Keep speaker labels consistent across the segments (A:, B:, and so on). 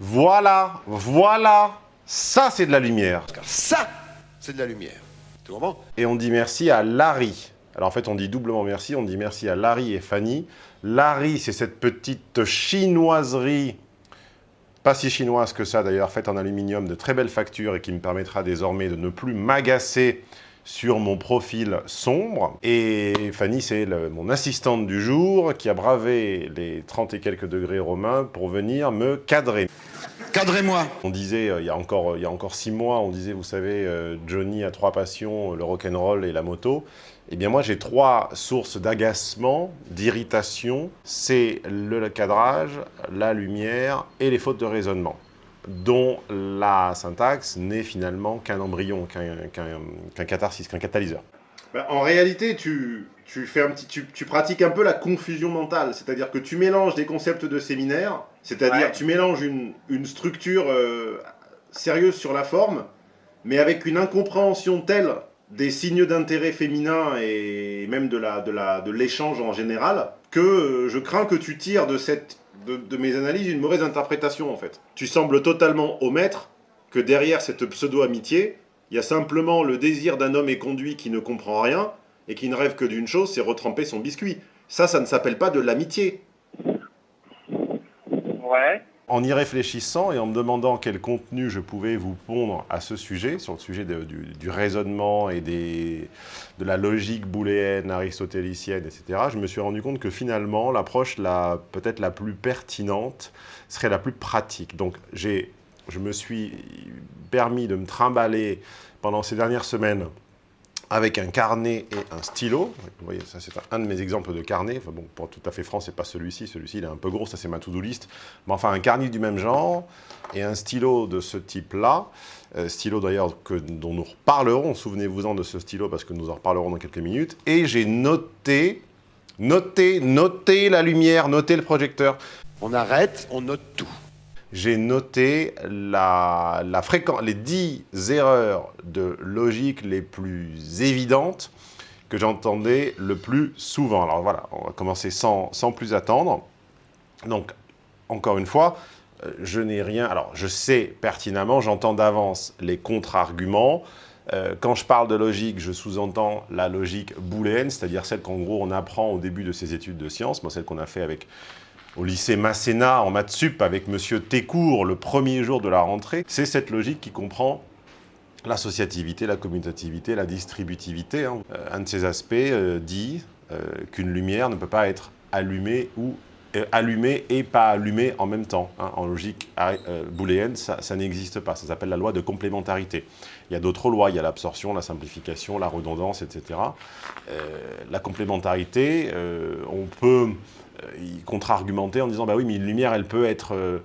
A: Voilà, voilà, ça c'est de la lumière.
B: Ça, c'est de la lumière. Tu comprends?
A: Et on dit merci à Larry. Alors en fait, on dit doublement merci, on dit merci à Larry et Fanny. Larry, c'est cette petite chinoiserie, pas si chinoise que ça d'ailleurs, faite en aluminium de très belle facture et qui me permettra désormais de ne plus m'agacer sur mon profil sombre. Et Fanny, c'est mon assistante du jour qui a bravé les 30 et quelques degrés romains pour venir me cadrer.
B: Cadrez-moi
A: On disait, euh, il, y a encore, il y a encore six mois, on disait, vous savez, euh, Johnny a trois passions, le rock'n'roll et la moto. Eh bien moi, j'ai trois sources d'agacement, d'irritation. C'est le cadrage, la lumière et les fautes de raisonnement dont la syntaxe n'est finalement qu'un embryon, qu'un catharsis, qu'un catalyseur.
C: Bah, en réalité, tu, fais un petit, tu, pratiques un peu la confusion mentale, c'est-à-dire que tu mélanges des concepts de séminaire, c'est-à-dire tu mélanges une, structure euh, sérieuse sur la forme, mais avec une incompréhension telle des signes d'intérêt féminin et même de l'échange de en général, que euh, je crains que tu tires de cette de, mes analyses une mauvaise interprétation en fait. Tu sembles totalement omettre que derrière cette pseudo-amitié, il y a simplement le désir d'un homme éconduit qui ne comprend rien et qui ne rêve que d'une chose, c'est retremper son biscuit. Ça, ça ne s'appelle pas de l'amitié.
A: Ouais en y réfléchissant et en me demandant quel contenu je pouvais vous pondre à ce sujet, sur le sujet du, raisonnement et de la logique booléenne, aristotélicienne, etc., je me suis rendu compte que finalement, l'approche peut-être la plus pertinente serait la plus pratique. Donc, je me suis permis de me trimballer pendant ces dernières semaines avec un carnet et un stylo. Vous voyez, ça c'est un de mes exemples de carnet. Enfin bon, pour tout à fait franc, c'est pas celui-ci. Celui-ci, il est un peu gros, ça c'est ma to-do list. Mais enfin, un carnet du même genre et un stylo de ce type-là. Euh, stylo d'ailleurs dont nous reparlerons. Souvenez-vous-en de ce stylo parce que nous en reparlerons dans quelques minutes. Et j'ai noté, noté, noté la lumière, noté le projecteur.
B: On arrête, on note tout
A: j'ai noté la, les 10 erreurs de logique les plus évidentes que j'entendais le plus souvent. Alors voilà, on va commencer sans, sans plus attendre. Donc, encore une fois, euh, je n'ai rien... Alors, je sais pertinemment, j'entends d'avance les contre-arguments. Euh, quand je parle de logique, je sous-entends la logique booléenne, c'est-à-dire celle qu'en gros on apprend au début de ses études de sciences, moi celle qu'on a fait avec au lycée Masséna en maths sup avec Monsieur Técourt le premier jour de la rentrée, c'est cette logique qui comprend l'associativité, la commutativité, la distributivité. Hein. Euh, un de ces aspects euh, dit euh, qu'une lumière ne peut pas être allumée ou allumée et pas allumée en même temps. Hein. En logique booléenne, ça, ça n'existe pas. Ça s'appelle la loi de complémentarité. Il y a d'autres lois, il y a l'absorption, la simplification, la redondance, etc. la complémentarité, on peut euh, contre-argumenter en disant bah oui mais une lumière elle peut être euh,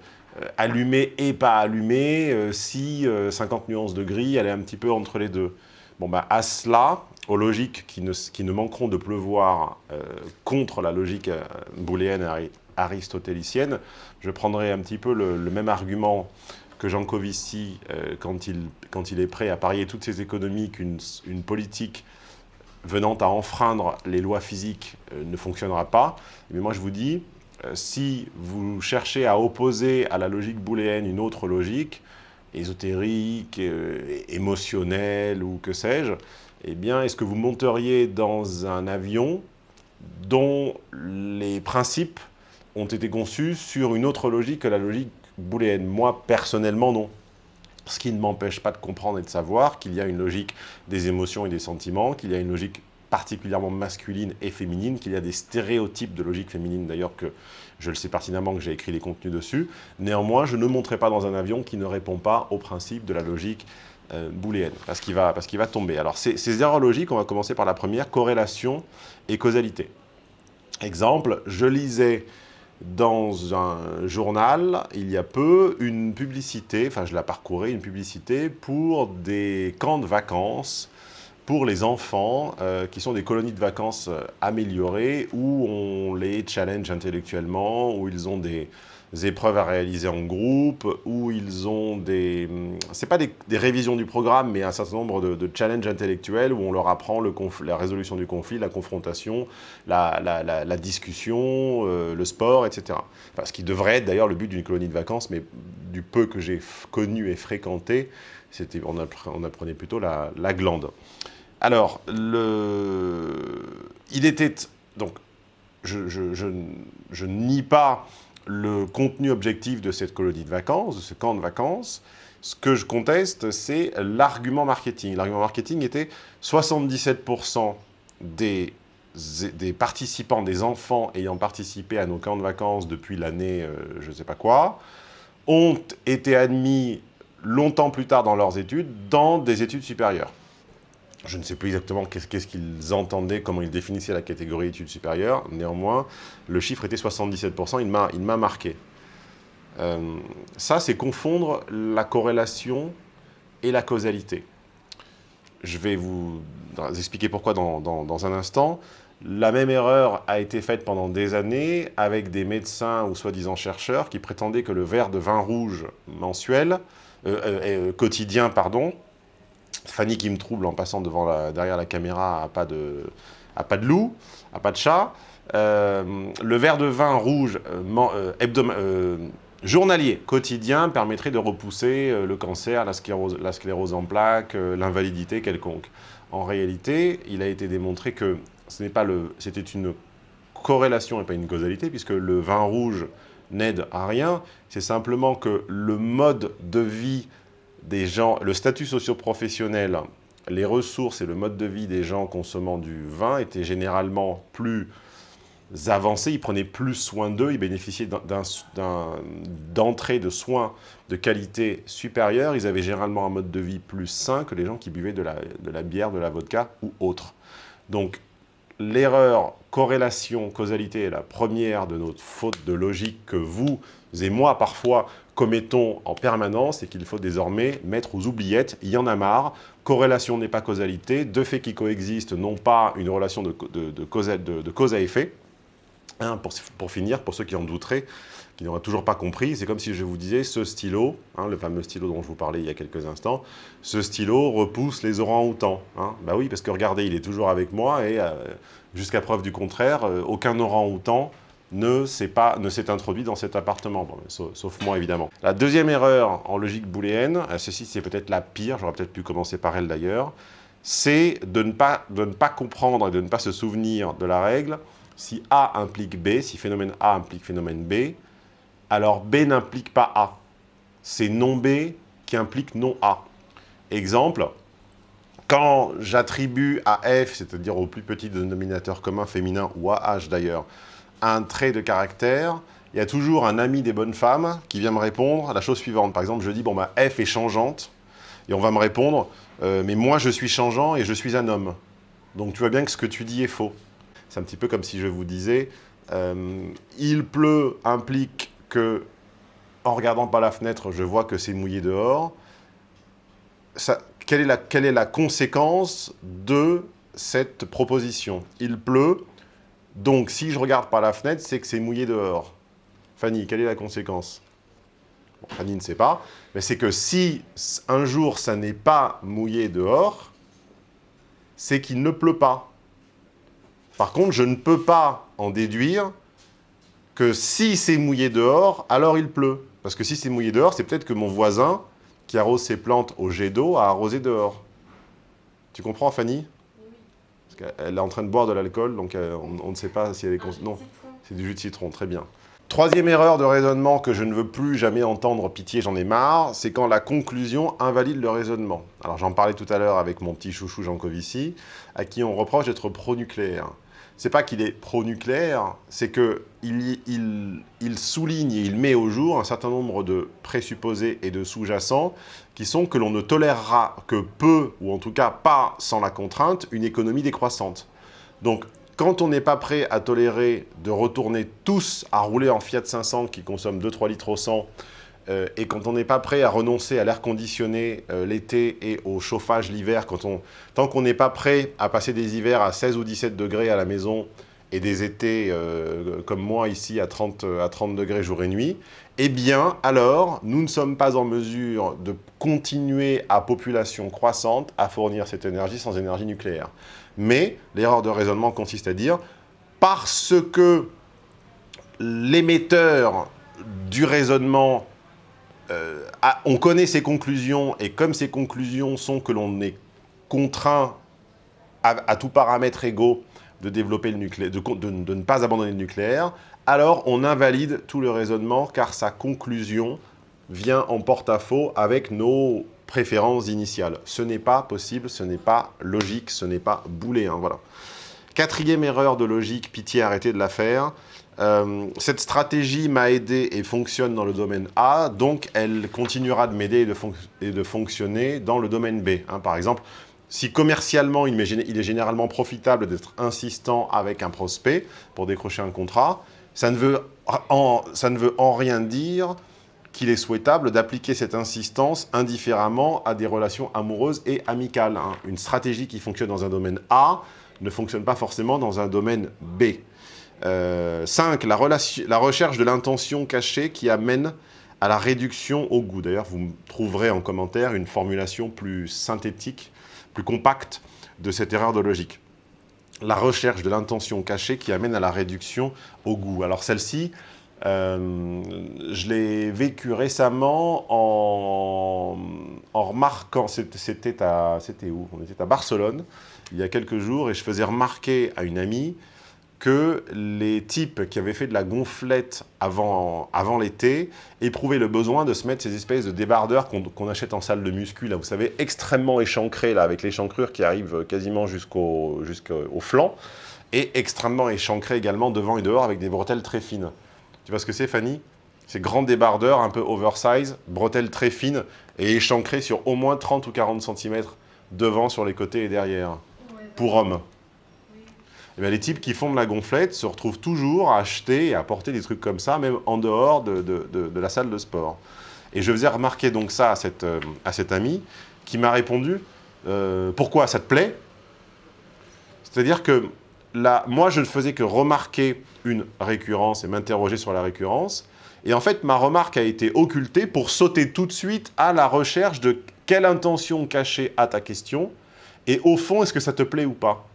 A: allumée et pas allumée euh, si 50 nuances de gris elle est un petit peu entre les deux. Bon bah à cela, aux logiques qui ne, qui ne manqueront de pleuvoir contre la logique booléenne aristotélicienne, je prendrai un petit peu le, même argument que Jean Covici quand, il, quand il est prêt à parier toutes ses économies qu'une une politique venant à enfreindre les lois physiques euh, ne fonctionnera pas. Mais moi, je vous dis, euh, si vous cherchez à opposer à la logique booléenne une autre logique, ésotérique, euh, émotionnelle ou que sais-je, eh bien, est-ce que vous monteriez dans un avion dont les principes ont été conçus sur une autre logique que la logique booléenne? Moi, personnellement, non. Ce qui ne m'empêche pas de comprendre et de savoir qu'il y a une logique des émotions et des sentiments, qu'il y a une logique particulièrement masculine et féminine, qu'il y a des stéréotypes de logique féminine d'ailleurs que je le sais pertinemment que j'ai écrit des contenus dessus. Néanmoins, je ne monterai pas dans un avion qui ne répond pas au principe de la logique euh, booléenne, parce qu'il va, va tomber. Alors ces erreurs logiques, on va commencer par la première, corrélation et causalité. Exemple, je lisais dans un journal, il y a peu, une publicité, enfin je la parcourais, une publicité pour des camps de vacances pour les enfants, euh, qui sont des colonies de vacances euh, améliorées, où on les challenge intellectuellement, où ils ont des, épreuves à réaliser en groupe, où ils ont des... C'est pas des, révisions du programme, mais un certain nombre de, challenges intellectuels où on leur apprend le la résolution du conflit, la confrontation, la, discussion, euh, le sport, etc. ce qui devrait être d'ailleurs le but d'une colonie de vacances, mais du peu que j'ai connu et fréquenté, on, on apprenait plutôt la, glande. Alors, le, il était... Donc, je, je, je, je nie pas le contenu objectif de cette colonie de vacances, de ce camp de vacances. Ce que je conteste, c'est l'argument marketing. L'argument marketing était 77% des, des participants, des enfants ayant participé à nos camps de vacances depuis l'année euh, je ne sais pas quoi, ont été admis longtemps plus tard dans leurs études dans des études supérieures. Je ne sais plus exactement qu'est-ce qu'ils entendaient, comment ils définissaient la catégorie études supérieures. Néanmoins, le chiffre était 77%, il m'a marqué. Euh, ça, c'est confondre la corrélation et la causalité. Je vais vous expliquer pourquoi dans, un instant. La même erreur a été faite pendant des années avec des médecins ou soi-disant chercheurs qui prétendaient que le verre de vin rouge mensuel, euh, euh, quotidien, pardon, Fanny qui me trouble en passant devant la, derrière la caméra à pas de, à pas de loup, à pas de chat. Euh, le verre de vin rouge euh, euh, journalier, quotidien, permettrait de repousser le cancer, la sclérose, la sclérose en plaques, l'invalidité quelconque. En réalité, il a été démontré que c'était une corrélation et pas une causalité, puisque le vin rouge n'aide à rien. C'est simplement que le mode de vie le statut socio-professionnel, les ressources et le mode de vie des gens consommant du vin étaient généralement plus avancés, ils prenaient plus soin d'eux, ils bénéficiaient d'entrée de soins de qualité supérieure, ils avaient généralement un mode de vie plus sain que les gens qui buvaient de la, de la bière, de la vodka ou autre. Donc l'erreur corrélation, causalité est la première de notre faute de logique que vous et moi parfois commettons en permanence et qu'il faut désormais mettre aux oubliettes. Il y en a marre. Corrélation n'est pas causalité. Deux faits qui coexistent n'ont pas une relation de, cause, à effet. Hein, pour, finir, pour ceux qui en douteraient, qui n'auraient toujours pas compris, c'est comme si je vous disais ce stylo, hein, le fameux stylo dont je vous parlais il y a quelques instants, ce stylo repousse les orangs-outans. Hein. Bah oui, parce que regardez, il est toujours avec moi et euh, jusqu'à preuve du contraire, euh, aucun orang-outan ne s'est introduit dans cet appartement, sauf, moi évidemment. La deuxième erreur en logique booléenne, euh, ceci c'est peut-être la pire, j'aurais peut-être pu commencer par elle d'ailleurs, c'est de, ne pas, de ne pas comprendre et de ne pas se souvenir de la règle si A implique B, si phénomène A implique phénomène B, alors B n'implique pas A. C'est non B qui implique non A. Exemple, quand j'attribue à F, c'est-à-dire au plus petit dénominateur commun féminin, ou à H d'ailleurs, un trait de caractère, il y a toujours un ami des bonnes femmes qui vient me répondre à la chose suivante. Par exemple, je dis, bon, bah, F est changeante, et on va me répondre, euh, mais moi, je suis changeant et je suis un homme. Donc, tu vois bien que ce que tu dis est faux. C'est un petit peu comme si je vous disais, euh, il pleut implique que, en regardant par la fenêtre, je vois que c'est mouillé dehors. Quelle, est la, quelle est la conséquence de cette proposition? Il pleut, donc, si je regarde par la fenêtre, c'est que c'est mouillé dehors. Fanny, quelle est la conséquence? Fanny ne sait pas. Mais c'est que si un jour, ça n'est pas mouillé dehors, c'est qu'il ne pleut pas. Par contre, je ne peux pas en déduire que si c'est mouillé dehors, alors il pleut. Parce que si c'est mouillé dehors, c'est peut-être que mon voisin, qui arrose ses plantes au jet d'eau, a arrosé dehors. Tu comprends, Fanny? Elle est en train de boire de l'alcool, donc euh, on, ne sait pas si elle est... Non, c'est du jus de citron, très bien. Troisième erreur de raisonnement que je ne veux plus jamais entendre, pitié, j'en ai marre, c'est quand la conclusion invalide le raisonnement. Alors j'en parlais tout à l'heure avec mon petit chouchou Jean Covici, à qui on reproche d'être pro-nucléaire c'est pas qu'il est pro-nucléaire, c'est qu'il il, souligne et il met au jour un certain nombre de présupposés et de sous-jacents qui sont que l'on ne tolérera que peu, ou en tout cas pas sans la contrainte, une économie décroissante. Donc, quand on n'est pas prêt à tolérer de retourner tous à rouler en Fiat 500 qui consomme 2-3 litres au 100 euh, et quand on n'est pas prêt à renoncer à l'air conditionné euh, l'été et au chauffage l'hiver, tant qu'on n'est pas prêt à passer des hivers à 16 ou 17 degrés à la maison et des étés euh, comme moi ici à 30, à 30 degrés jour et nuit, eh bien, alors, nous ne sommes pas en mesure de continuer à population croissante à fournir cette énergie sans énergie nucléaire. Mais l'erreur de raisonnement consiste à dire, parce que l'émetteur du raisonnement, euh, on connaît ses conclusions, et comme ces conclusions sont que l'on est contraint à, tout paramètre égaux de développer le nucléaire, de, ne pas abandonner le nucléaire, alors on invalide tout le raisonnement car sa conclusion vient en porte-à-faux avec nos préférences initiales. Ce n'est pas possible, ce n'est pas logique, ce n'est pas booléen, voilà. Quatrième erreur de logique, pitié, arrêtez de la faire. Euh, cette stratégie m'a aidé et fonctionne dans le domaine A, donc elle continuera de m'aider et, de fonctionner dans le domaine B. Hein. par exemple, si commercialement, il est généralement profitable d'être insistant avec un prospect pour décrocher un contrat, ça ne veut en, ça ne veut en rien dire qu'il est souhaitable d'appliquer cette insistance indifféremment à des relations amoureuses et amicales. Hein. Une stratégie qui fonctionne dans un domaine A ne fonctionne pas forcément dans un domaine B. 5. Euh, la, la recherche de l'intention cachée qui amène à la réduction au goût. D'ailleurs, vous trouverez en commentaire une formulation plus synthétique, plus compacte de cette erreur de logique. La recherche de l'intention cachée qui amène à la réduction au goût. Alors celle-ci, euh, je l'ai vécu récemment en, en remarquant, c'était où? On était à Barcelone, il y a quelques jours, et je faisais remarquer à une amie que les types qui avaient fait de la gonflette avant, l'été éprouvaient le besoin de se mettre ces espèces de débardeurs qu'on achète en salle de muscu, là, vous savez, extrêmement échancrés, là, avec l'échancrure qui arrive quasiment jusqu'au flanc, et extrêmement échancrés également devant et dehors avec des bretelles très fines. Tu vois ce que c'est, Fanny? Ces grands débardeurs un peu oversize, bretelles très fines et échancrés sur au moins 30 ou 40 cm devant, sur les côtés et derrière, pour hommes. Eh les types qui font de la gonflette se retrouvent toujours à acheter et à porter des trucs comme ça, même en dehors de, la salle de sport. Et je faisais remarquer donc ça à cette, euh, à amie qui m'a répondu euh, Pourquoi ça te plaît ?⁇ C'est-à-dire que moi, je ne faisais que remarquer une récurrence et m'interroger sur la récurrence. Et en fait, ma remarque a été occultée pour sauter tout de suite à la recherche de quelle intention cachée à ta question et au fond, est-ce que ça te plaît ou pas?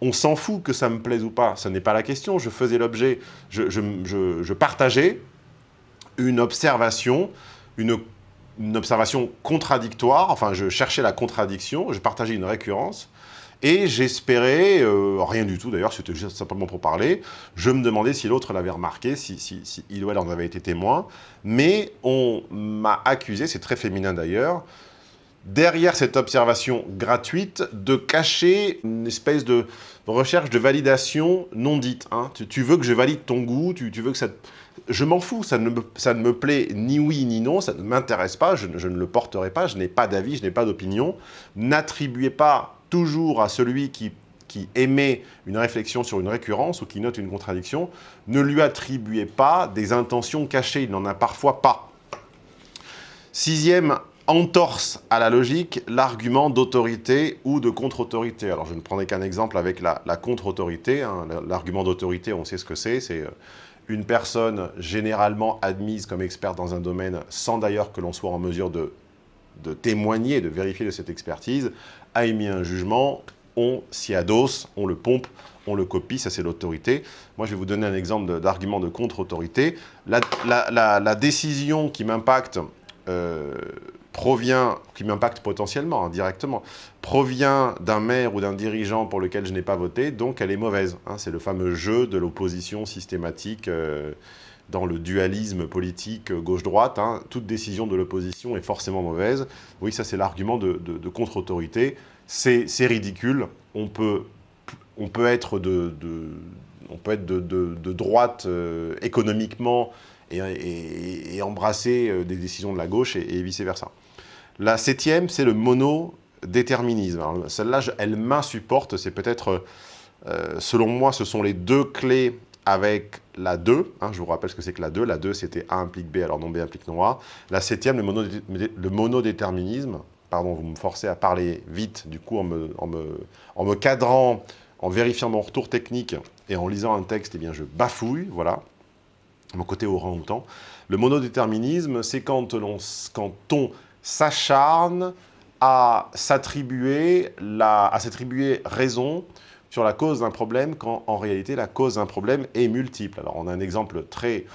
A: On s'en fout que ça me plaise ou pas, ce n'est pas la question, je faisais l'objet, je, partageais une observation, une, observation contradictoire, enfin je cherchais la contradiction, je partageais une récurrence, et j'espérais, euh, rien du tout d'ailleurs, c'était juste simplement pour parler, je me demandais si l'autre l'avait remarqué, si, si, il ou elle en avait été témoin, mais on m'a accusé, c'est très féminin d'ailleurs, derrière cette observation gratuite, de cacher une espèce de recherche de validation non dite. Hein. Tu, veux que je valide ton goût, tu, veux que ça... Je m'en fous, ça ne, me, ça ne, me, plaît ni oui ni non, ça ne m'intéresse pas, je, ne le porterai pas, je n'ai pas d'avis, je n'ai pas d'opinion. N'attribuez pas toujours à celui qui, qui émet une réflexion sur une récurrence ou qui note une contradiction, ne lui attribuez pas des intentions cachées, il n'en a parfois pas. Sixième entorse à la logique l'argument d'autorité ou de contre-autorité. Alors je ne prendrai qu'un exemple avec la, contre-autorité. Hein. L'argument d'autorité, on sait ce que c'est, c'est euh, une personne généralement admise comme experte dans un domaine sans d'ailleurs que l'on soit en mesure de, témoigner, de vérifier de cette expertise, a émis un jugement, on s'y adosse, on le pompe, on le copie, ça c'est l'autorité. Moi je vais vous donner un exemple d'argument de, contre-autorité. La, la, décision qui m'impacte euh, provient, qui m'impacte potentiellement, hein, directement, provient d'un maire ou d'un dirigeant pour lequel je n'ai pas voté, donc elle est mauvaise. Hein. C'est le fameux jeu de l'opposition systématique euh, dans le dualisme politique euh, gauche-droite. Hein. Toute décision de l'opposition est forcément mauvaise. Oui, ça c'est l'argument de, contre-autorité. C'est ridicule. On peut, on peut être de, on peut être de, droite euh, économiquement et, embrasser des décisions de la gauche et vice-versa. La septième, c'est le monodéterminisme. Celle-là, elle m'insupporte. C'est peut-être, euh, selon moi, ce sont les deux clés avec la 2. Hein, je vous rappelle ce que c'est que la 2. La 2, c'était A implique B, alors non B implique non A. La septième, le, monodéterminisme. Pardon, vous me forcez à parler vite, du coup, en me, cadrant, en vérifiant mon retour technique et en lisant un texte, eh bien, je bafouille, voilà, mon côté orang-outan. Le monodéterminisme, c'est quand on s'acharne à s'attribuer raison sur la cause d'un problème quand en réalité la cause d'un problème est multiple. Alors on a un exemple très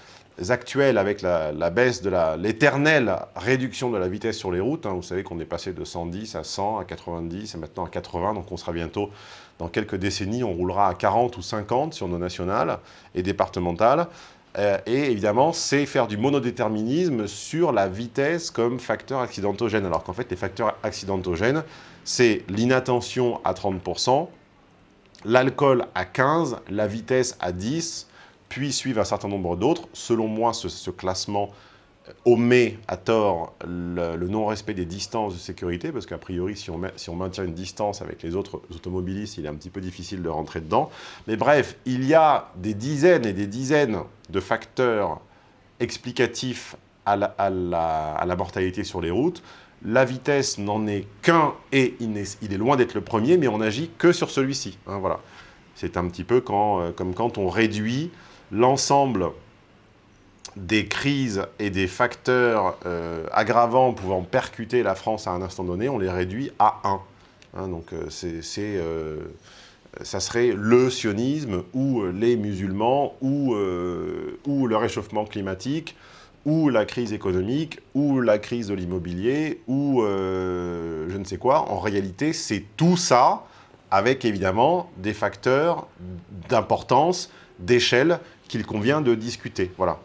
A: actuel avec la, baisse de l'éternelle réduction de la vitesse sur les routes. Hein. Vous savez qu'on est passé de 110 à 100, à 90 et maintenant à 80, donc on sera bientôt, dans quelques décennies, on roulera à 40 ou 50 sur nos nationales et départementales. Euh, et évidemment, c'est faire du monodéterminisme sur la vitesse comme facteur accidentogène. Alors qu'en fait, les facteurs accidentogènes, c'est l'inattention à 30%, l'alcool à 15%, la vitesse à 10%, puis suivent un certain nombre d'autres. Selon moi, ce, classement omet à tort le, non-respect des distances de sécurité, parce qu'a priori, si on, si on, maintient une distance avec les autres automobilistes, il est un petit peu difficile de rentrer dedans. Mais bref, il y a des dizaines et des dizaines de facteurs explicatifs à la, à la, mortalité sur les routes. La vitesse n'en est qu'un et il est, loin d'être le premier, mais on agit que sur celui-ci. Hein, voilà. C'est un petit peu quand, euh, comme quand on réduit l'ensemble des crises et des facteurs euh, aggravants pouvant percuter la France à un instant donné, on les réduit à 1. Hein, donc euh, c'est, euh, ça serait le sionisme ou les musulmans ou, ou le réchauffement climatique ou la crise économique ou la crise de l'immobilier ou je ne sais quoi. En réalité, c'est tout ça avec évidemment des facteurs d'importance, d'échelle qu'il convient de discuter. Voilà.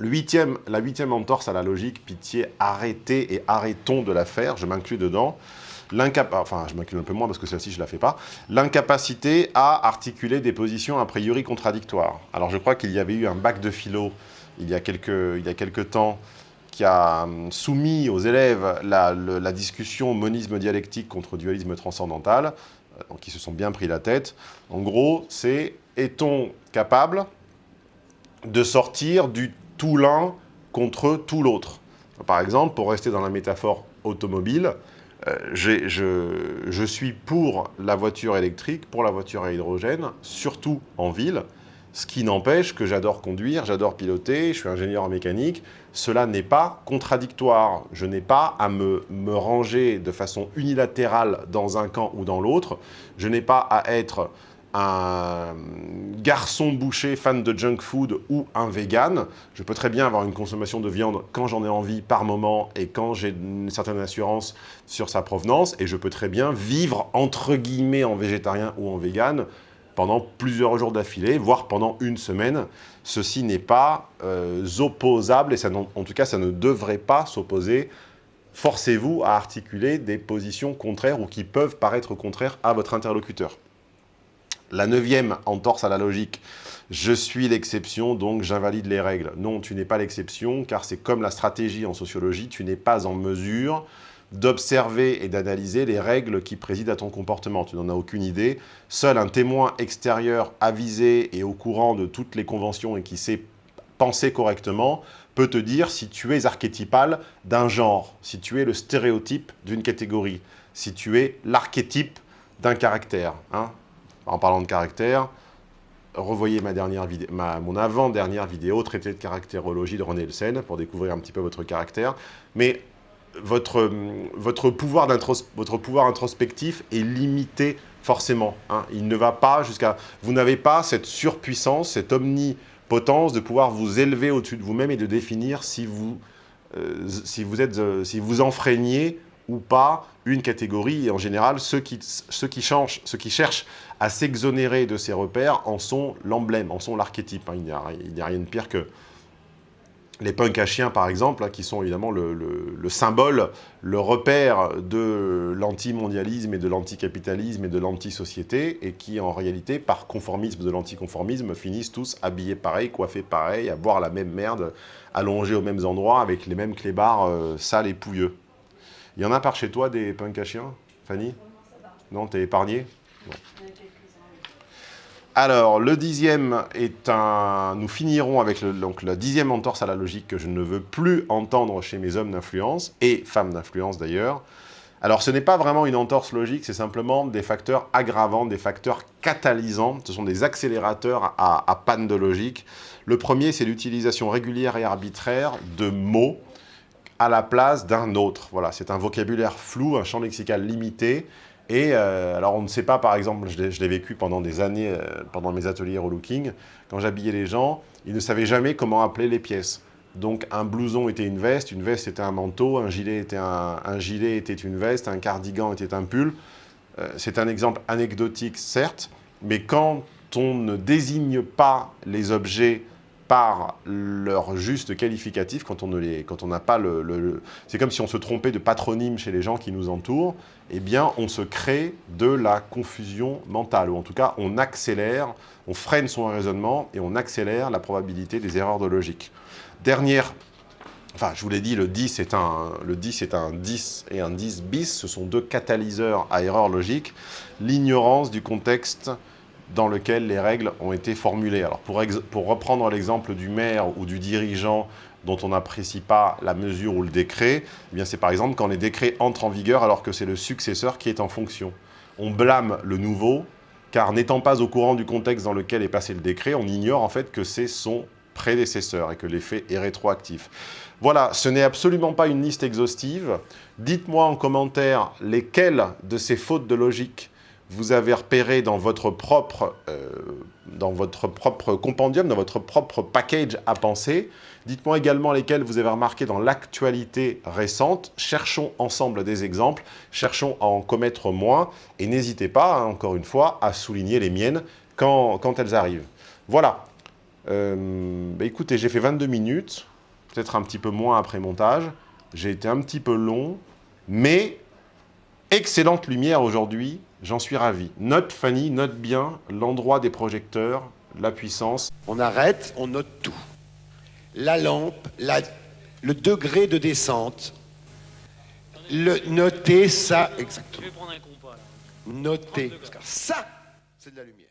A: La huitième entorse à la logique, pitié, arrêtez et arrêtons de la faire, je m'inclus dedans. Enfin, je m'inclus un peu moins parce que celle-ci, je ne la fais pas. L'incapacité à articuler des positions a priori contradictoires. Alors, je crois qu'il y avait eu un bac de philo il y a quelques, temps qui a hum, soumis aux élèves la, la discussion monisme dialectique contre dualisme transcendantal, euh, qui se sont bien pris la tête. En gros, c'est est-on capable de sortir du tout l'un contre tout l'autre? Par exemple, pour rester dans la métaphore automobile, euh, je, suis pour la voiture électrique, pour la voiture à hydrogène, surtout en ville, ce qui n'empêche que j'adore conduire, j'adore piloter, je suis ingénieur en mécanique. Cela n'est pas contradictoire. Je n'ai pas à me, me, ranger de façon unilatérale dans un camp ou dans l'autre. Je n'ai pas à être un garçon boucher fan de junk food ou un vegan. Je peux très bien avoir une consommation de viande quand j'en ai envie par moment et quand j'ai une certaine assurance sur sa provenance. Et je peux très bien vivre entre guillemets en végétarien ou en vegan pendant plusieurs jours d'affilée, voire pendant une semaine. Ceci n'est pas euh, opposable et en tout cas ça ne devrait pas s'opposer forcez-vous à articuler des positions contraires ou qui peuvent paraître contraires à votre interlocuteur. La neuvième entorse à la logique, je suis l'exception, donc j'invalide les règles. Non, tu n'es pas l'exception, car c'est comme la stratégie en sociologie, tu n'es pas en mesure d'observer et d'analyser les règles qui président à ton comportement. Tu n'en as aucune idée. Seul un témoin extérieur avisé et au courant de toutes les conventions et qui sait penser correctement peut te dire si tu es archétypal d'un genre, si tu es le stéréotype d'une catégorie, si tu es l'archétype d'un caractère. Hein en parlant de caractère, revoyez ma dernière mon avant-dernière vidéo, traité de caractérologie de René Elsen, pour découvrir un petit peu votre caractère. Mais votre, votre, pouvoir, votre pouvoir introspectif est limité forcément. Hein. Il ne va pas jusqu'à... Vous n'avez pas cette surpuissance, cette omnipotence de pouvoir vous élever au-dessus de vous-même et de définir si vous, euh, si vous, êtes, euh, si vous enfreignez ou pas une catégorie. Et en général, ceux qui, ceux qui, changent, ceux qui cherchent à s'exonérer de ces repères en sont l'emblème, en sont l'archétype. Hein. Il n'y a, rien de pire que les punks à chiens, par exemple, hein, qui sont évidemment le, le, symbole, le repère de l'anti-mondialisme et de l'anticapitalisme et de l'anti-société, et qui, en réalité, par conformisme de l'anticonformisme, finissent tous habillés pareil, coiffés pareil, à boire la même merde, allongés aux mêmes endroits, avec les mêmes clébards euh, sales et pouilleux. Il y en a par chez toi des punks chiens, Fanny Non, t'es épargné alors, le dixième est un... Nous finirons avec la dixième entorse à la logique que je ne veux plus entendre chez mes hommes d'influence, et femmes d'influence d'ailleurs. Alors, ce n'est pas vraiment une entorse logique, c'est simplement des facteurs aggravants, des facteurs catalysants. Ce sont des accélérateurs à, à panne de logique. Le premier, c'est l'utilisation régulière et arbitraire de mots à la place d'un autre. Voilà, c'est un vocabulaire flou, un champ lexical limité. Et euh, alors, on ne sait pas, par exemple, je l'ai vécu pendant des années, euh, pendant mes ateliers relooking, quand j'habillais les gens, ils ne savaient jamais comment appeler les pièces. Donc, un blouson était une veste, une veste était un manteau, un gilet était, un, gilet était une veste, un cardigan était un pull. Euh, c'est un exemple anecdotique, certes, mais quand on ne désigne pas les objets par leur juste qualificatif quand on n'a pas le, c'est comme si on se trompait de patronyme chez les gens qui nous entourent, eh bien on se crée de la confusion mentale, ou en tout cas on accélère, on freine son raisonnement et on accélère la probabilité des erreurs de logique. Dernière, enfin je vous l'ai dit, le 10 est un, le 10 est un 10 et un 10 bis, ce sont deux catalyseurs à erreurs logiques, l'ignorance du contexte dans lequel les règles ont été formulées. Alors pour, reprendre l'exemple du maire ou du dirigeant dont on n'apprécie pas la mesure ou le décret, eh c'est par exemple quand les décrets entrent en vigueur alors que c'est le successeur qui est en fonction. On blâme le nouveau, car n'étant pas au courant du contexte dans lequel est passé le décret, on ignore en fait que c'est son prédécesseur et que l'effet est rétroactif. Voilà, ce n'est absolument pas une liste exhaustive. Dites-moi en commentaire lesquelles de ces fautes de logique vous avez repéré dans votre propre, euh, dans votre propre compendium, dans votre propre package à penser. Dites-moi également lesquels vous avez remarqué dans l'actualité récente. Cherchons ensemble des exemples, cherchons à en commettre moins et n'hésitez pas, hein, encore une fois, à souligner les miennes quand, quand elles arrivent. Voilà. Euh, bah écoutez, j'ai fait 22 minutes, peut-être un petit peu moins après montage. J'ai été un petit peu long, mais excellente lumière aujourd'hui J'en suis ravi. Note, Fanny, note bien l'endroit des projecteurs, la puissance.
B: On arrête, on note tout. La lampe, le degré de descente. Le, notez ça exactement. Je vais prendre un compas là. Notez. Ça, c'est de la lumière.